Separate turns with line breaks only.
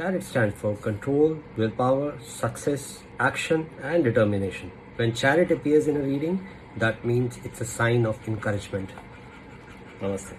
Chariot stands for control, willpower, success, action, and determination. When Chariot appears in a reading, that means it's a sign of encouragement. Namaste.